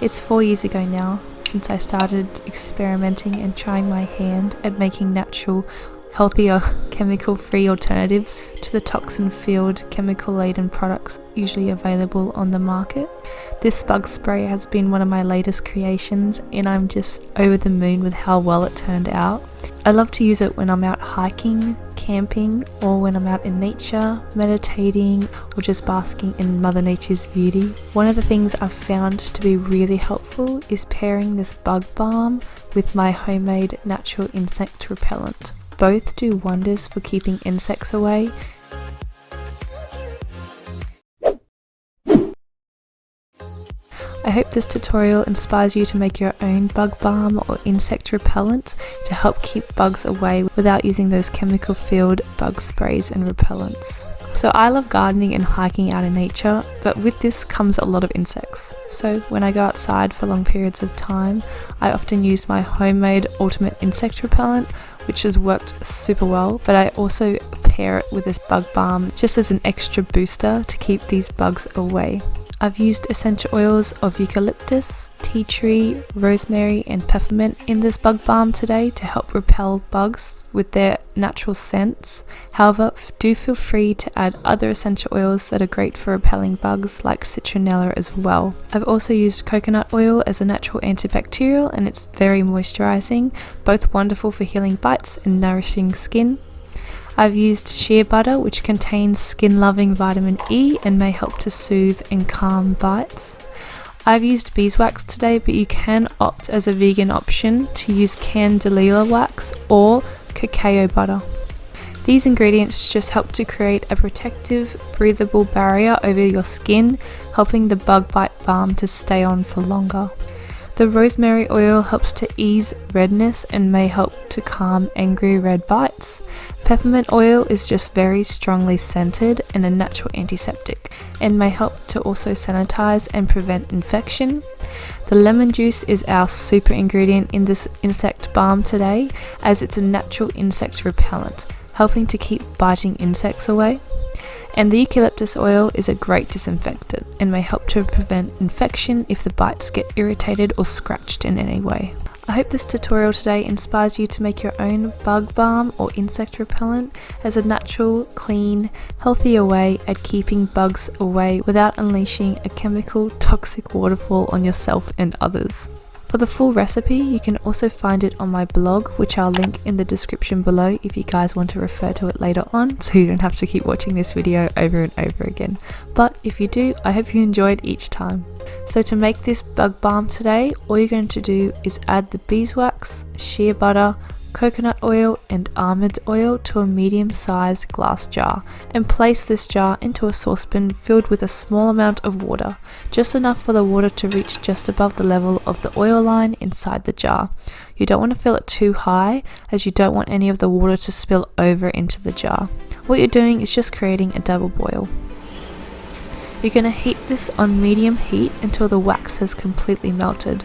It's four years ago now since I started experimenting and trying my hand at making natural, healthier, chemical free alternatives to the toxin filled, chemical laden products usually available on the market. This bug spray has been one of my latest creations, and I'm just over the moon with how well it turned out. I love to use it when I'm out hiking, camping, or when I'm out in nature, meditating, or just basking in Mother Nature's beauty. One of the things I've found to be really helpful is pairing this bug balm with my homemade natural insect repellent. Both do wonders for keeping insects away I hope this tutorial inspires you to make your own bug balm or insect repellent to help keep bugs away without using those chemical filled bug sprays and repellents. So I love gardening and hiking out in nature, but with this comes a lot of insects. So when I go outside for long periods of time, I often use my homemade ultimate insect repellent, which has worked super well, but I also pair it with this bug balm just as an extra booster to keep these bugs away. I've used essential oils of eucalyptus, tea tree, rosemary and peppermint in this bug balm today to help repel bugs with their natural scents. However, do feel free to add other essential oils that are great for repelling bugs like citronella as well. I've also used coconut oil as a natural antibacterial and it's very moisturizing, both wonderful for healing bites and nourishing skin. I've used shea butter which contains skin loving vitamin E and may help to soothe and calm bites. I've used beeswax today but you can opt as a vegan option to use candelilla wax or cacao butter. These ingredients just help to create a protective, breathable barrier over your skin, helping the bug bite balm to stay on for longer. The rosemary oil helps to ease redness and may help to calm angry red bites. Peppermint oil is just very strongly scented and a natural antiseptic and may help to also sanitize and prevent infection. The lemon juice is our super ingredient in this insect balm today as it's a natural insect repellent, helping to keep biting insects away. And the eucalyptus oil is a great disinfectant and may help to prevent infection if the bites get irritated or scratched in any way. I hope this tutorial today inspires you to make your own bug balm or insect repellent as a natural, clean, healthier way at keeping bugs away without unleashing a chemical toxic waterfall on yourself and others. For the full recipe, you can also find it on my blog, which I'll link in the description below if you guys want to refer to it later on, so you don't have to keep watching this video over and over again. But if you do, I hope you enjoyed each time. So to make this bug balm today, all you're going to do is add the beeswax, shea butter, coconut oil and almond oil to a medium sized glass jar and place this jar into a saucepan filled with a small amount of water, just enough for the water to reach just above the level of the oil line inside the jar. You don't want to fill it too high as you don't want any of the water to spill over into the jar. What you're doing is just creating a double boil. You're going to heat this on medium heat until the wax has completely melted.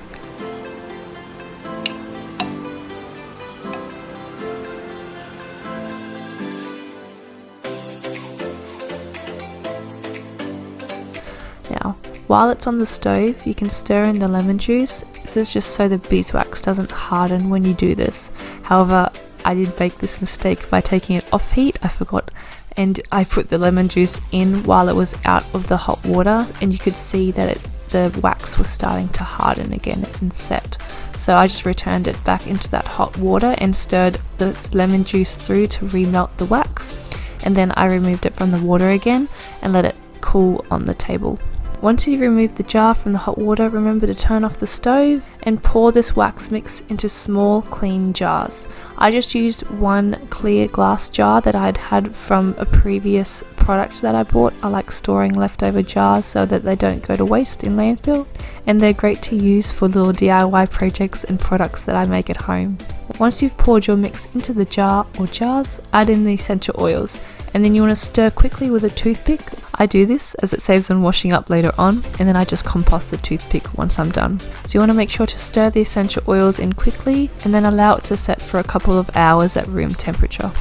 Now, while it's on the stove, you can stir in the lemon juice. This is just so the beeswax doesn't harden when you do this. However, I did make this mistake by taking it off heat. I forgot and I put the lemon juice in while it was out of the hot water and you could see that it, the wax was starting to harden again and set. So I just returned it back into that hot water and stirred the lemon juice through to remelt the wax and then I removed it from the water again and let it cool on the table. Once you've removed the jar from the hot water, remember to turn off the stove and pour this wax mix into small clean jars. I just used one clear glass jar that I'd had from a previous product that I bought. I like storing leftover jars so that they don't go to waste in landfill and they're great to use for little DIY projects and products that I make at home. Once you've poured your mix into the jar or jars, add in the essential oils and then you want to stir quickly with a toothpick. I do this as it saves on washing up later on and then I just compost the toothpick once I'm done. So you want to make sure to stir the essential oils in quickly and then allow it to set for a couple of hours at room temperature.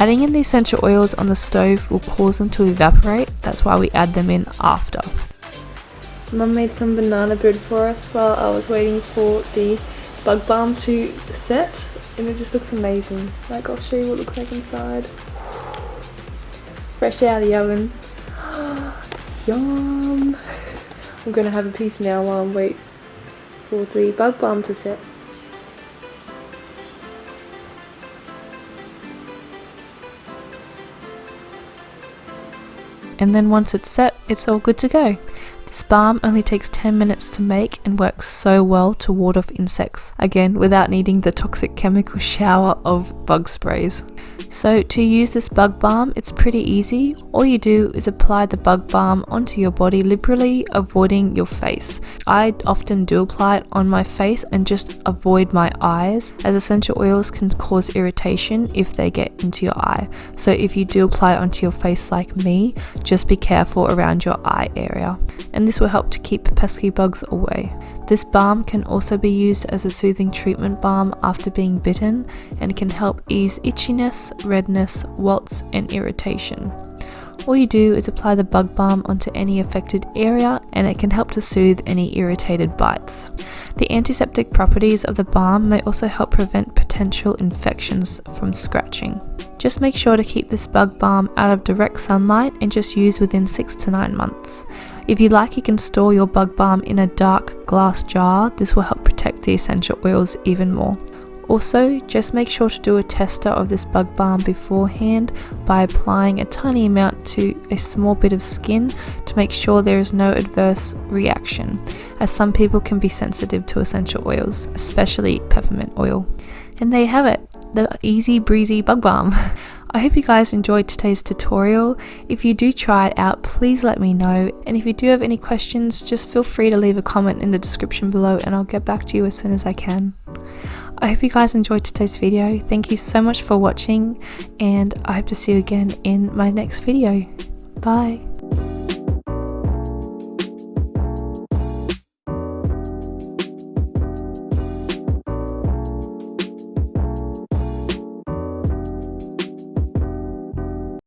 Adding in the essential oils on the stove will cause them to evaporate, that's why we add them in after. Mum made some banana bread for us while I was waiting for the bug balm to set and it just looks amazing. Like I'll show you what it looks like inside. Fresh out of the oven. Yum! I'm gonna have a piece now while I wait for the bug balm to set. And then once it's set, it's all good to go. This balm only takes 10 minutes to make and works so well to ward off insects, again without needing the toxic chemical shower of bug sprays. So to use this bug balm, it's pretty easy. All you do is apply the bug balm onto your body liberally, avoiding your face. I often do apply it on my face and just avoid my eyes as essential oils can cause irritation if they get into your eye. So if you do apply it onto your face like me, just be careful around your eye area. And this will help to keep pesky bugs away. This balm can also be used as a soothing treatment balm after being bitten and can help ease itchiness, redness, welts, and irritation. All you do is apply the bug balm onto any affected area and it can help to soothe any irritated bites. The antiseptic properties of the balm may also help prevent potential infections from scratching. Just make sure to keep this bug balm out of direct sunlight and just use within 6 to 9 months. If you like you can store your bug balm in a dark glass jar, this will help protect the essential oils even more. Also, just make sure to do a tester of this bug balm beforehand by applying a tiny amount to a small bit of skin to make sure there is no adverse reaction, as some people can be sensitive to essential oils, especially peppermint oil. And there you have it, the easy breezy bug balm. I hope you guys enjoyed today's tutorial. If you do try it out, please let me know. And if you do have any questions, just feel free to leave a comment in the description below and I'll get back to you as soon as I can. I hope you guys enjoyed today's video. Thank you so much for watching and I hope to see you again in my next video. Bye.